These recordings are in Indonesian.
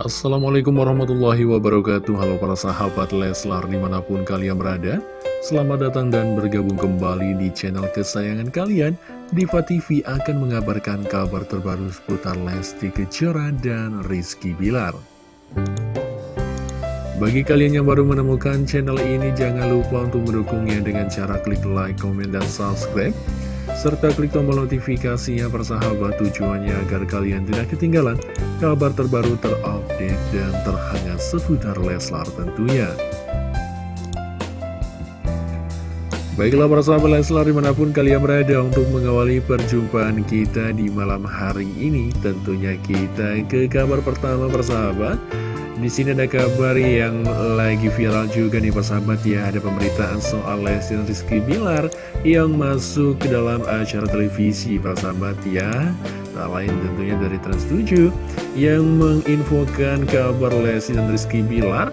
Assalamualaikum warahmatullahi wabarakatuh. Halo para sahabat Leslar di mana pun kalian berada Selamat datang dan bergabung kembali di channel kesayangan kalian. Diva TV akan mengabarkan kabar terbaru seputar Lesti Kejora dan Rizky Bilar. Bagi kalian yang baru menemukan channel ini Jangan lupa untuk mendukungnya dengan cara klik like, komen, dan subscribe serta klik tombol notifikasinya persahabat tujuannya agar kalian tidak ketinggalan kabar terbaru terupdate dan terhangat seputar Leslar tentunya. Baiklah para sahabat Leslar di mana pun kalian berada untuk mengawali perjumpaan kita di malam hari ini Tentunya kita ke kabar pertama persahabat di sini ada kabar yang lagi viral juga nih persahabat ya Ada pemberitaan soal Lesti dan Rizky Bilar yang masuk ke dalam acara televisi persahabat ya. Tak lain tentunya dari Trans7 yang menginfokan kabar Lesti dan Rizky Bilar.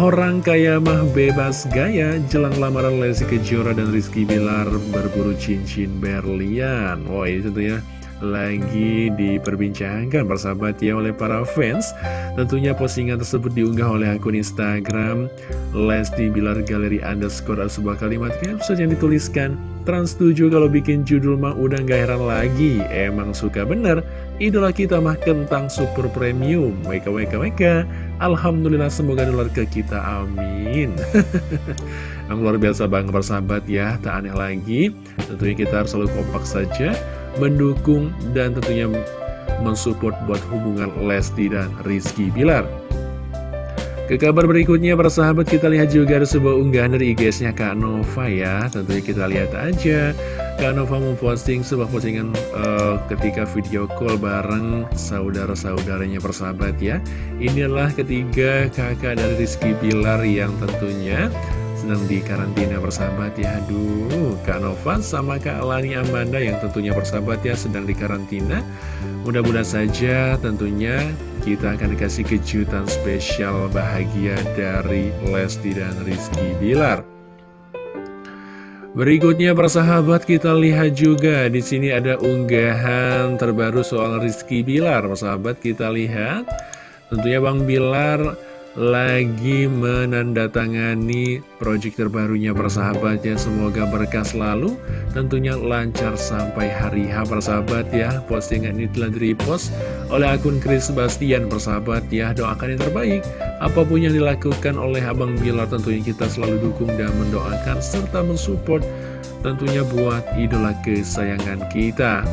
Orang kaya mah bebas gaya Jelang lamaran Lesti Kejora dan Rizky Bilar berburu cincin berlian. Wah ini tentunya lagi diperbincangkan persahabat ya oleh para fans. Tentunya postingan tersebut diunggah oleh akun Instagram Lesti Bilar Galeri underscore sebuah kalimat caption yang dituliskan Trans 7 kalau bikin judul mah udah gak heran lagi. Emang suka bener. Idola kita mah kentang super premium. Weka weka weka. Alhamdulillah semoga dolar ke kita. Amin. Yang luar biasa banget persahabat ya. Tak aneh lagi. Tentunya kita harus selalu kompak saja mendukung dan tentunya mensupport buat hubungan Lesti dan Rizky Bilar. Ke kabar berikutnya para sahabat kita lihat juga ada sebuah unggahan dari IG-nya Kak Nova ya. Tentunya kita lihat aja. Kak Nova memposting sebuah postingan uh, ketika video call bareng saudara-saudaranya persahabat ya. Inilah ketiga kakak dari Rizky Bilar yang tentunya sedang di karantina bersahabat ya. Aduh Kak Nova sama Kak Lani Amanda yang tentunya bersahabat ya sedang di karantina. Mudah-mudahan saja tentunya kita akan dikasih kejutan spesial bahagia dari Lesti dan Rizky Bilar. Berikutnya persahabat kita lihat juga. Di sini ada unggahan terbaru soal Rizky Bilar. Persahabat kita lihat. Tentunya Bang Bilar lagi menandatangani proyek terbarunya persahabatnya. Semoga berkah selalu. Tentunya lancar sampai hari H persahabat ya. Postingan ini telah di-repost oleh akun Chris Bastian persahabat ya. Doakan yang terbaik. Apa pun yang dilakukan oleh Abang Bilar tentunya kita selalu dukung dan mendoakan serta mensupport tentunya buat idola kesayangan kita.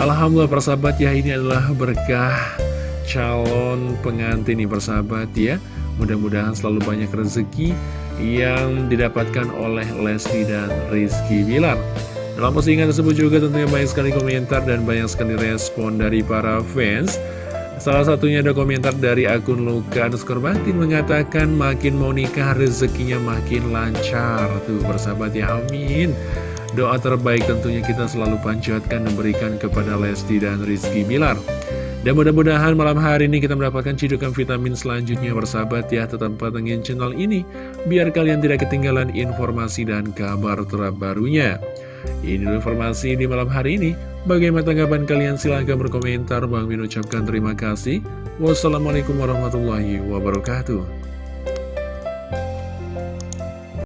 Alhamdulillah persahabat ya ini adalah berkah calon pengantin nih persahabat ya. Mudah-mudahan selalu banyak rezeki yang didapatkan oleh Lesti dan Rizky Bilar. Dalam postingan tersebut juga tentunya banyak sekali komentar dan banyak sekali respon dari para fans. Salah satunya ada komentar dari akun Luka underscore Batin mengatakan makin mau nikah rezekinya makin lancar. Tuh persahabat ya amin. Doa terbaik tentunya kita selalu panjatkan dan berikan kepada Lesti dan Rizky Bilar dan mudah-mudahan malam hari ini kita mendapatkan cidukan vitamin selanjutnya bersahabat ya Tetap patengin channel ini Biar kalian tidak ketinggalan informasi dan kabar terbarunya. Ini informasi di malam hari ini. Bagaimana tanggapan kalian? Silahkan berkomentar. Bang Min ucapkan terima kasih. Wassalamualaikum warahmatullahi wabarakatuh